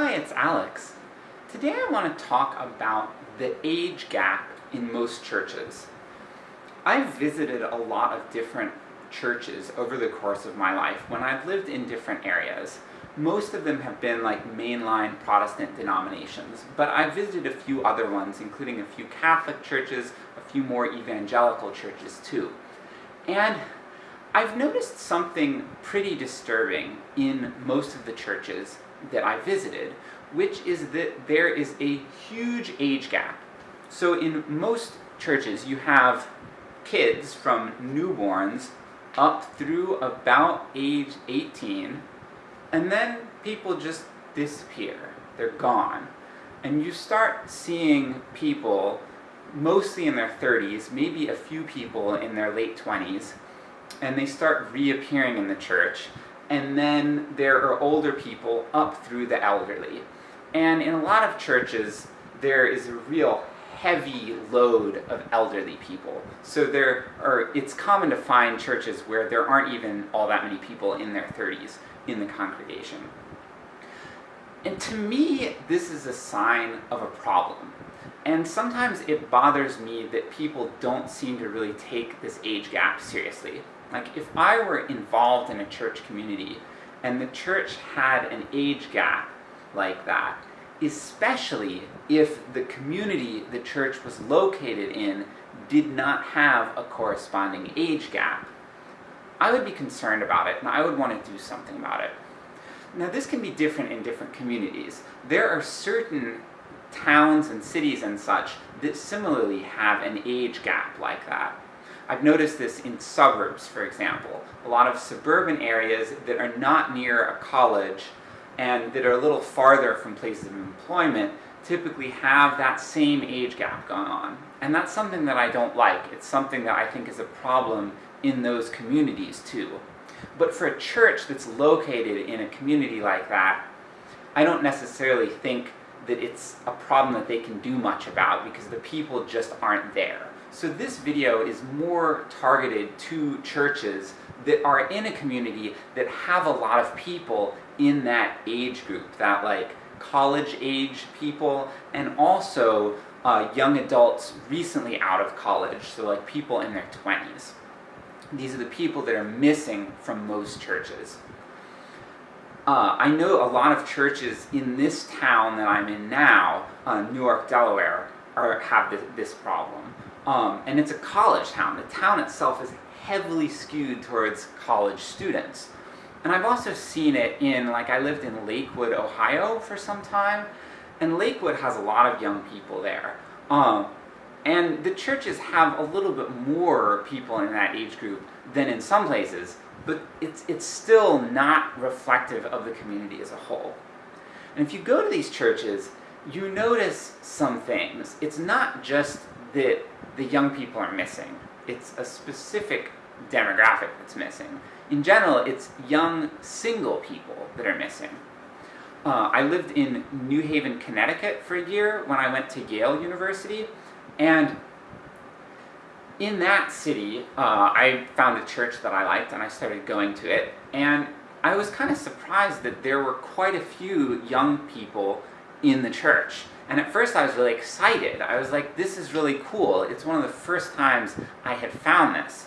Hi, it's Alex. Today I want to talk about the age gap in most churches. I've visited a lot of different churches over the course of my life when I've lived in different areas. Most of them have been like mainline Protestant denominations, but I've visited a few other ones, including a few Catholic churches, a few more evangelical churches too. And I've noticed something pretty disturbing in most of the churches that I visited, which is that there is a huge age gap. So in most churches you have kids from newborns up through about age 18, and then people just disappear. They're gone. And you start seeing people, mostly in their 30s, maybe a few people in their late 20s, and they start reappearing in the church, and then there are older people up through the elderly. And in a lot of churches, there is a real heavy load of elderly people. So there are, it's common to find churches where there aren't even all that many people in their 30s in the congregation. And to me, this is a sign of a problem. And sometimes it bothers me that people don't seem to really take this age gap seriously. Like, if I were involved in a church community, and the church had an age gap like that, especially if the community the church was located in did not have a corresponding age gap, I would be concerned about it, and I would want to do something about it. Now this can be different in different communities. There are certain towns and cities and such that similarly have an age gap like that. I've noticed this in suburbs, for example. A lot of suburban areas that are not near a college and that are a little farther from places of employment typically have that same age gap going on. And that's something that I don't like. It's something that I think is a problem in those communities too. But for a church that's located in a community like that, I don't necessarily think that it's a problem that they can do much about, because the people just aren't there. So this video is more targeted to churches that are in a community that have a lot of people in that age group, that like college age people, and also uh, young adults recently out of college, so like people in their 20s. These are the people that are missing from most churches. Uh, I know a lot of churches in this town that I'm in now, uh, Newark, Delaware, are, have this, this problem. Um, and it's a college town. The town itself is heavily skewed towards college students. And I've also seen it in, like I lived in Lakewood, Ohio for some time, and Lakewood has a lot of young people there. Um, and the churches have a little bit more people in that age group than in some places, but it's, it's still not reflective of the community as a whole. And if you go to these churches, you notice some things. It's not just that the young people are missing, it's a specific demographic that's missing. In general, it's young single people that are missing. Uh, I lived in New Haven, Connecticut for a year when I went to Yale University, and in that city, uh, I found a church that I liked and I started going to it, and I was kind of surprised that there were quite a few young people in the church. And at first I was really excited. I was like, this is really cool. It's one of the first times I had found this.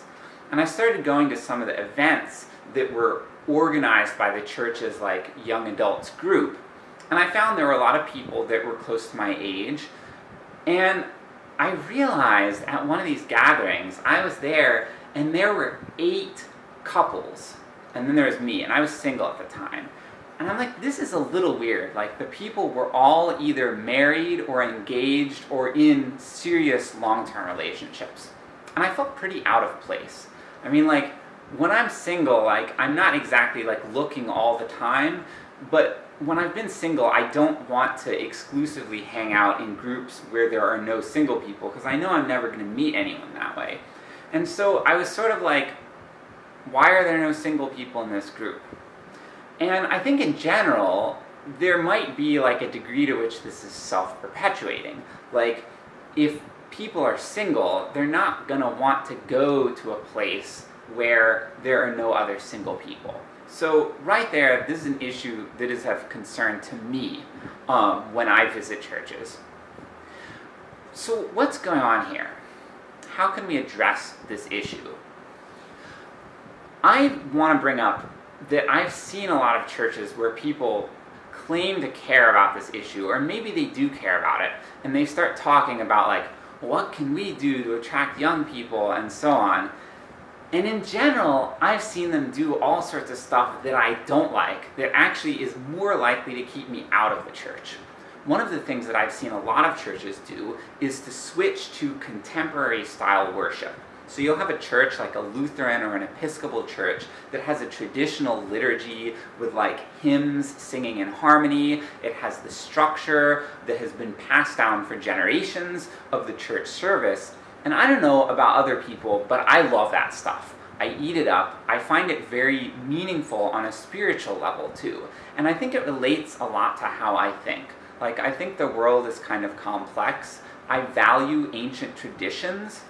And I started going to some of the events that were organized by the church's like young adults group. And I found there were a lot of people that were close to my age. And I realized at one of these gatherings, I was there and there were eight couples. And then there was me, and I was single at the time. And I'm like, this is a little weird. Like, the people were all either married or engaged or in serious long-term relationships. And I felt pretty out of place. I mean, like, when I'm single, like, I'm not exactly, like, looking all the time, but when I've been single, I don't want to exclusively hang out in groups where there are no single people, because I know I'm never going to meet anyone that way. And so I was sort of like, why are there no single people in this group? And I think in general, there might be like a degree to which this is self-perpetuating. Like, if people are single, they're not gonna want to go to a place where there are no other single people. So right there, this is an issue that is of concern to me um, when I visit churches. So what's going on here? How can we address this issue? I want to bring up that I've seen a lot of churches where people claim to care about this issue, or maybe they do care about it, and they start talking about like, what can we do to attract young people, and so on. And in general, I've seen them do all sorts of stuff that I don't like, that actually is more likely to keep me out of the church. One of the things that I've seen a lot of churches do is to switch to contemporary style worship. So you'll have a church like a Lutheran or an Episcopal church that has a traditional liturgy with like hymns singing in harmony. It has the structure that has been passed down for generations of the church service. And I don't know about other people, but I love that stuff. I eat it up. I find it very meaningful on a spiritual level too. And I think it relates a lot to how I think. Like, I think the world is kind of complex. I value ancient traditions.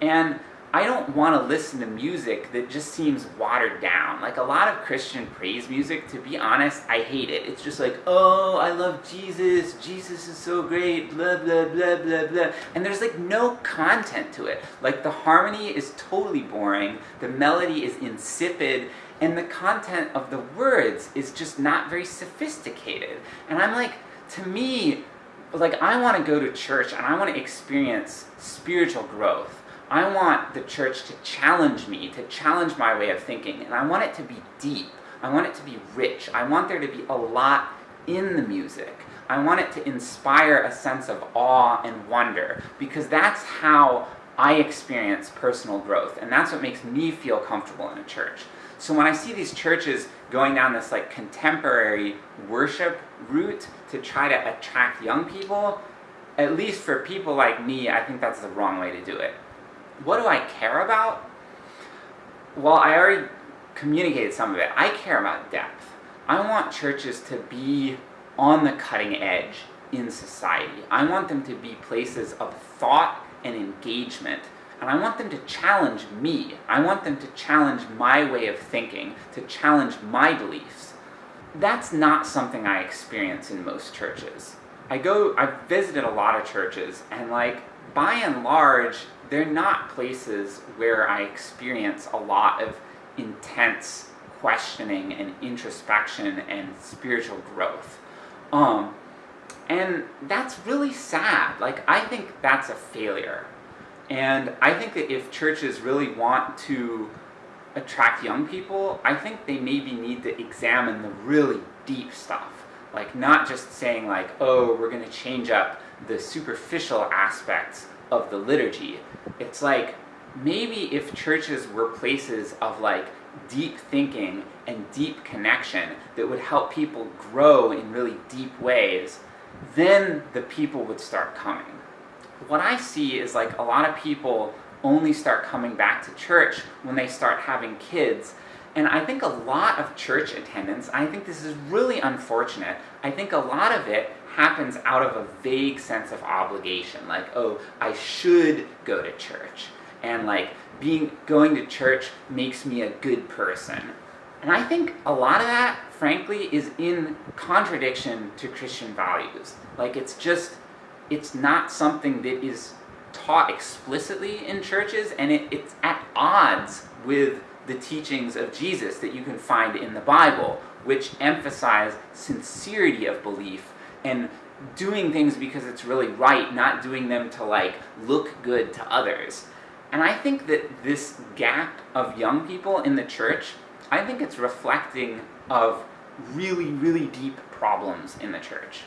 And I don't want to listen to music that just seems watered down. Like a lot of Christian praise music, to be honest, I hate it. It's just like, oh, I love Jesus, Jesus is so great, blah, blah, blah, blah, blah. And there's like no content to it. Like the harmony is totally boring, the melody is insipid, and the content of the words is just not very sophisticated. And I'm like, to me, like I want to go to church and I want to experience spiritual growth. I want the church to challenge me, to challenge my way of thinking, and I want it to be deep. I want it to be rich. I want there to be a lot in the music. I want it to inspire a sense of awe and wonder, because that's how I experience personal growth, and that's what makes me feel comfortable in a church. So when I see these churches going down this like contemporary worship route to try to attract young people, at least for people like me, I think that's the wrong way to do it what do I care about? Well, I already communicated some of it. I care about depth. I want churches to be on the cutting edge in society. I want them to be places of thought and engagement. And I want them to challenge me. I want them to challenge my way of thinking, to challenge my beliefs. That's not something I experience in most churches. I go, I've visited a lot of churches, and like, by and large, they're not places where I experience a lot of intense questioning and introspection and spiritual growth. Um, and that's really sad. Like, I think that's a failure. And I think that if churches really want to attract young people, I think they maybe need to examine the really deep stuff. Like, not just saying like, oh, we're gonna change up the superficial aspects of the liturgy. It's like, maybe if churches were places of like deep thinking and deep connection that would help people grow in really deep ways, then the people would start coming. What I see is like a lot of people only start coming back to church when they start having kids. And I think a lot of church attendance, I think this is really unfortunate, I think a lot of it happens out of a vague sense of obligation, like, oh, I should go to church, and like, being going to church makes me a good person. And I think a lot of that, frankly, is in contradiction to Christian values. Like, it's just, it's not something that is taught explicitly in churches, and it, it's at odds with the teachings of Jesus that you can find in the Bible, which emphasize sincerity of belief and doing things because it's really right, not doing them to like look good to others. And I think that this gap of young people in the church, I think it's reflecting of really, really deep problems in the church.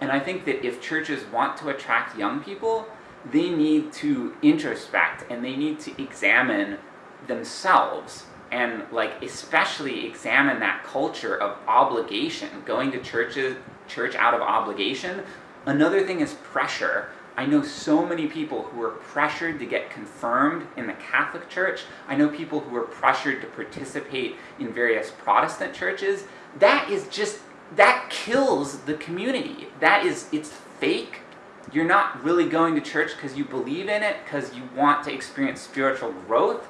And I think that if churches want to attract young people, they need to introspect and they need to examine themselves and like especially examine that culture of obligation, going to churches church out of obligation. Another thing is pressure. I know so many people who are pressured to get confirmed in the Catholic Church. I know people who are pressured to participate in various Protestant churches. That is just, that kills the community. That is, it's fake. You're not really going to church because you believe in it, because you want to experience spiritual growth.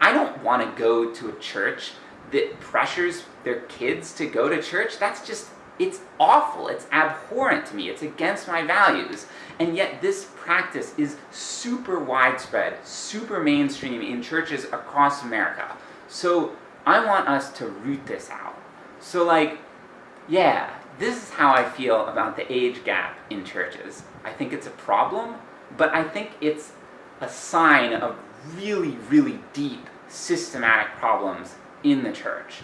I don't want to go to a church that pressures their kids to go to church, that's just, it's awful. It's abhorrent to me. It's against my values. And yet this practice is super widespread, super mainstream in churches across America. So I want us to root this out. So like, yeah, this is how I feel about the age gap in churches. I think it's a problem, but I think it's a sign of really, really deep systematic problems in the church.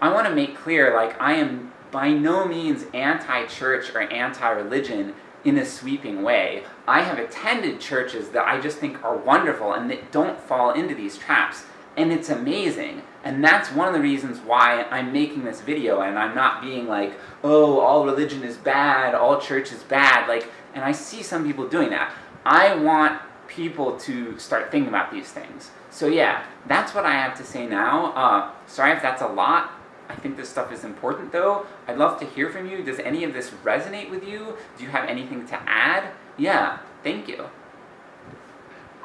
I want to make clear, like, I am by no means anti-church or anti-religion in a sweeping way. I have attended churches that I just think are wonderful and that don't fall into these traps. And it's amazing. And that's one of the reasons why I'm making this video and I'm not being like, oh, all religion is bad, all church is bad, like, and I see some people doing that. I want people to start thinking about these things. So yeah, that's what I have to say now. Uh, sorry if that's a lot. I think this stuff is important though. I'd love to hear from you. Does any of this resonate with you? Do you have anything to add? Yeah, thank you.